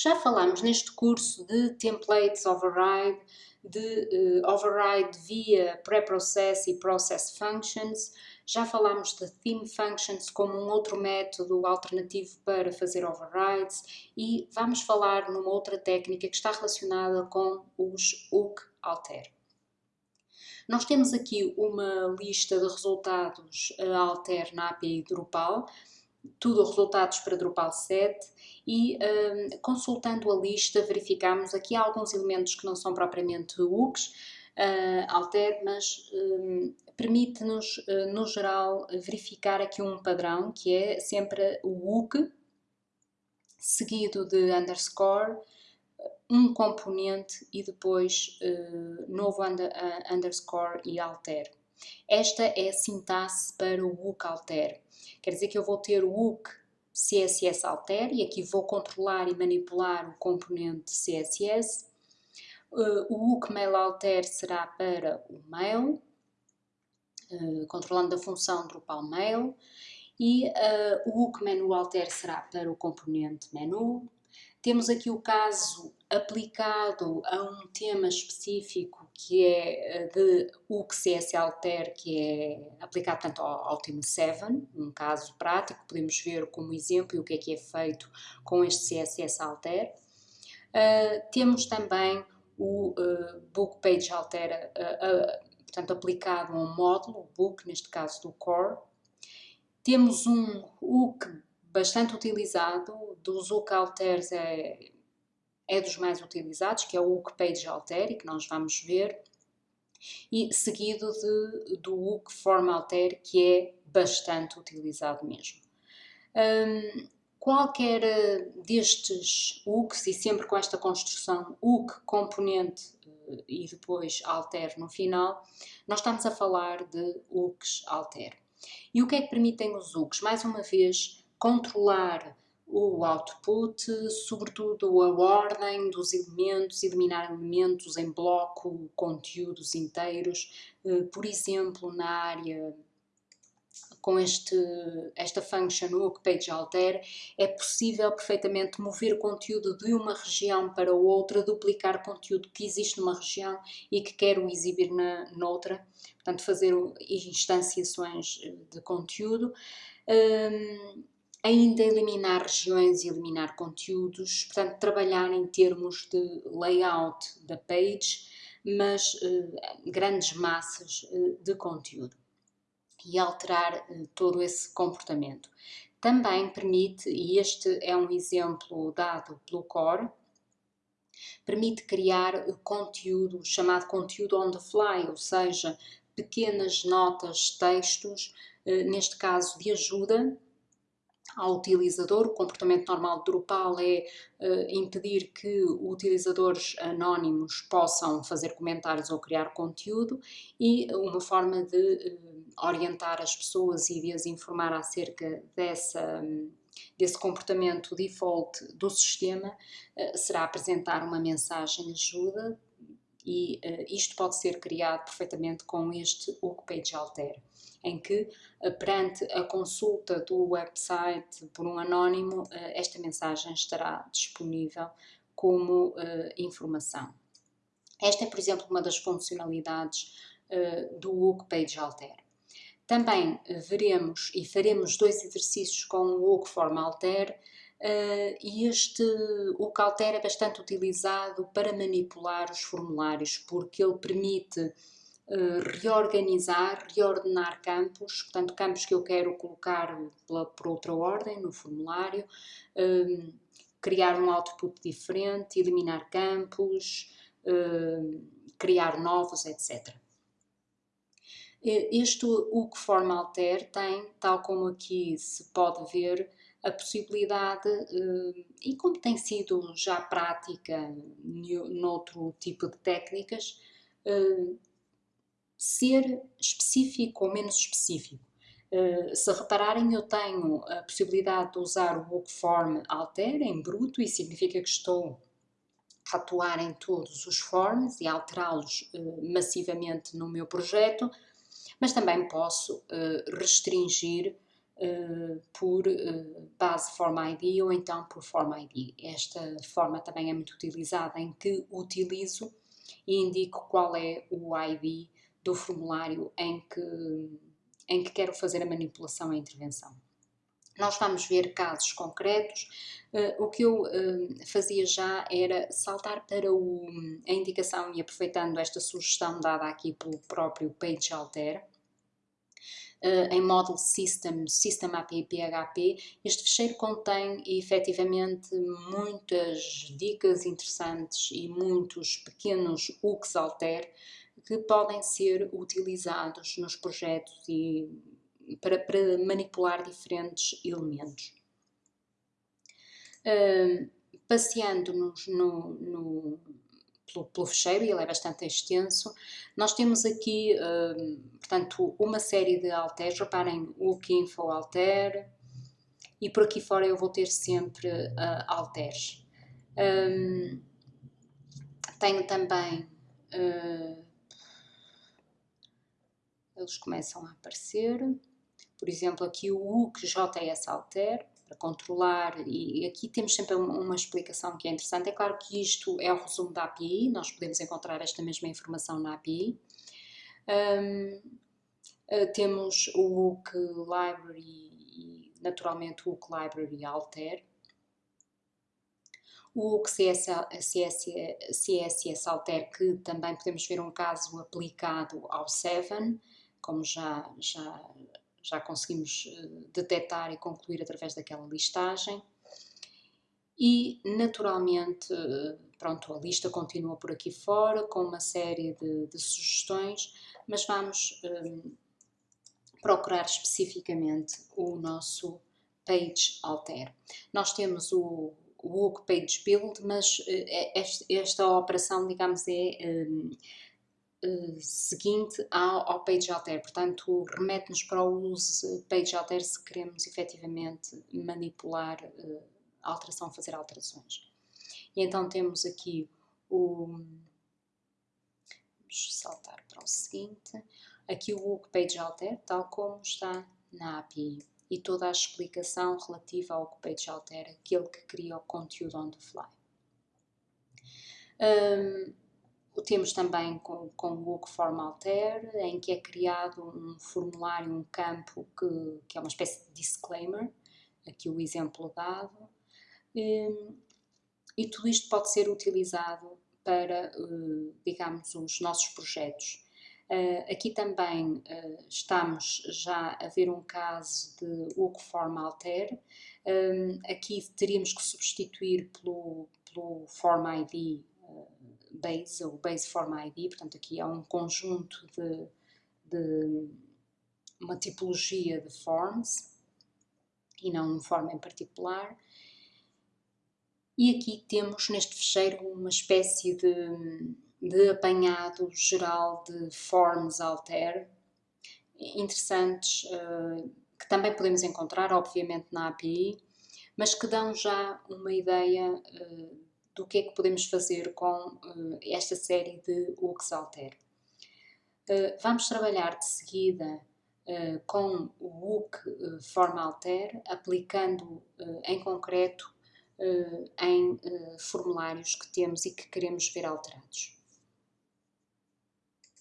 Já falámos neste curso de templates override, de uh, override via preprocess e process functions. Já falámos de theme functions como um outro método alternativo para fazer overrides e vamos falar numa outra técnica que está relacionada com os hook alter. Nós temos aqui uma lista de resultados alter na API Drupal, tudo resultados para Drupal 7 e um, consultando a lista verificamos aqui alguns elementos que não são propriamente hooks, uh, alter, mas um, permite-nos, uh, no geral, verificar aqui um padrão que é sempre o hook seguido de underscore, um componente e depois uh, novo under, underscore e alter. Esta é a sintaxe para o hook alter. Quer dizer que eu vou ter o hook CSS alter e aqui vou controlar e manipular o componente CSS. Uh, o hook mail alter será para o mail, uh, controlando a função Drupal mail. E uh, o hook menu alter será para o componente menu, temos aqui o caso aplicado a um tema específico que é eh, de o que CS Alter, que é aplicado tanto ao, ao tema 7, um caso prático, podemos ver como exemplo o que é que é feito com este CSS Alter. Uh, temos também o uh, Book Page Alter, uh, portanto aplicado a um módulo, o Book, neste caso do Core. Temos um hook bastante utilizado, dos hook alters é, é dos mais utilizados, que é o hook page alter, e que nós vamos ver, e seguido de, do hook form alter, que é bastante utilizado mesmo. Um, qualquer eh, destes hooks, e sempre com esta construção hook, componente eh, e depois alter no final, nós estamos a falar de hooks alter. E o que é que permitem os hooks? Mais uma vez, controlar o output, sobretudo a ordem dos elementos, eliminar elementos em bloco, conteúdos inteiros. Eh, por exemplo, na área com este, esta function hook page alter, é possível perfeitamente mover conteúdo de uma região para outra, duplicar conteúdo que existe numa região e que quero exibir na noutra, portanto fazer instanciações de conteúdo. Um, ainda eliminar regiões e eliminar conteúdos, portanto trabalhar em termos de layout da page, mas uh, grandes massas uh, de conteúdo e alterar uh, todo esse comportamento. Também permite, e este é um exemplo dado pelo Core, permite criar conteúdo chamado conteúdo on the fly, ou seja, pequenas notas, textos, neste caso de ajuda, ao utilizador. O comportamento normal de Drupal é uh, impedir que utilizadores anónimos possam fazer comentários ou criar conteúdo e uma forma de uh, orientar as pessoas e de as informar acerca dessa, desse comportamento default do sistema uh, será apresentar uma mensagem de ajuda e isto pode ser criado perfeitamente com este Hook Page Alter em que, eh, perante a consulta do website por um anónimo, eh, esta mensagem estará disponível como uh, informação. Esta é, por exemplo, uma das funcionalidades uh, do Hook Page Alter. Também uh, veremos e faremos dois exercícios com o Hook Form Alter e este Hook Alter é bastante utilizado para manipular os formulários porque ele permite eh, reorganizar, reordenar campos, portanto campos que eu quero colocar pela, por outra ordem no formulário, um, criar um output diferente, eliminar campos, criar novos, etc. Este o que forma alter tem, tal como aqui se pode ver, a possibilidade, e como tem sido já prática noutro tipo de técnicas, ser específico ou menos específico. Uh, se repararem, eu tenho a possibilidade de usar o bookform alter em bruto, e significa que estou a atuar em todos os forms e alterá-los massivamente no meu projeto, mas também posso restringir uh, por uh, base Form ID ou então por Form ID. Esta forma também é muito utilizada em que utilizo e indico qual é o ID do formulário em que, em que quero fazer a manipulação e a intervenção. Nós vamos ver casos concretos. Uh, o que eu uh, fazia já era saltar para o, a indicação e aproveitando esta sugestão dada aqui pelo próprio Page Alter, Uh, em Model System, System API PHP, este fecheiro contém efetivamente muitas dicas interessantes e muitos pequenos hooks alter que podem ser utilizados nos projetos e para, para manipular diferentes elementos. Uh, Passeando-nos no, no, pelo, pelo fecheiro, e ele é bastante extenso, nós temos aqui, uh, portanto, uma série de alters, reparem, o info alter, e por aqui fora eu vou ter sempre uh, alters. Um, tenho também uh, eles começam a aparecer. Por exemplo, aqui o UC JS Alter, para controlar, e aqui temos sempre uma explicação que é interessante. É claro que isto é o resumo da API, nós podemos encontrar esta mesma informação na API. Um, uh, temos o UC Library e, naturalmente, o UC Library Alter. O UC CSS, CSS Alter, que também podemos ver um caso aplicado ao 7, como já, já já conseguimos eh, detectar e concluir através daquela listagem. E, naturalmente, eh, pronto, a lista continua por aqui fora com uma série de, de sugestões, mas vamos um, eh, procurar especificamente o nosso page alter. Nós temos o, o page build, mas esta, esta operação, digamos, é um, uh, seguinte ao, ao page alter, portanto remete-nos para o use page alter se queremos efetivamente manipular uh, alteração, fazer alterações. E então temos aqui o... Vamos saltar para o seguinte. Aqui o hook page alter, tal como está na API. E toda a explicação relativa ao page alter, aquele que cria o conteúdo on the fly. Um, temos também com, com o Woke Form Alter, em que é criado um formulário, um campo que, que é uma espécie de disclaimer, aqui o exemplo dado, e, hum, e tudo isto pode ser utilizado para, uh, digamos, os nossos projetos. Uh, aqui também uh, estamos já a ver um caso de Woke Form Alter. Um, aqui teríamos que substituir pelo, pelo Form ID base, ou base form ID, portanto aqui há um conjunto de, de uma tipologia de forms e não um form em particular. E aqui temos neste fecheiro uma espécie de, de apanhado geral de forms alter interessantes uh, que também podemos encontrar, obviamente, na API, mas que dão já uma ideia uh, do que é que podemos fazer com uh, esta série de Uxalter. Uh, vamos trabalhar de seguida uh, com o UC uh, Formalter, aplicando em concreto em formulários que temos e que queremos ver alterados.